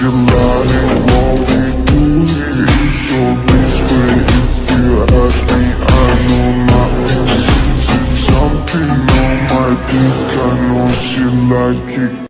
желаний новый тузи Еще быстро, if you ask me, I know my existence Something on my dick, I know she like it.